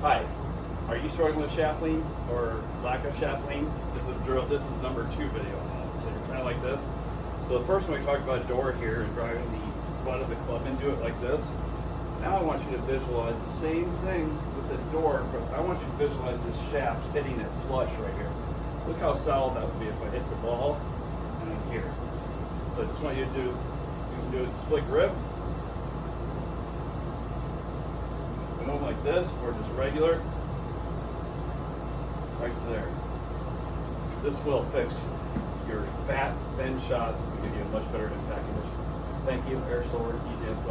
Hi, are you struggling with shaft lean or lack of shaft lean? This is a drill. This is number two video. So you're kind of like this. So the first one we talked about door here and driving the butt of the club into it like this. Now I want you to visualize the same thing with the door, but I want you to visualize this shaft hitting it flush right here. Look how solid that would be if I hit the ball and I'm here. So I just want you to do, you can do it split grip, like this, or just regular, right there. This will fix your fat bend shots and give you a much better impact conditions. Thank you, Air Sword, EJS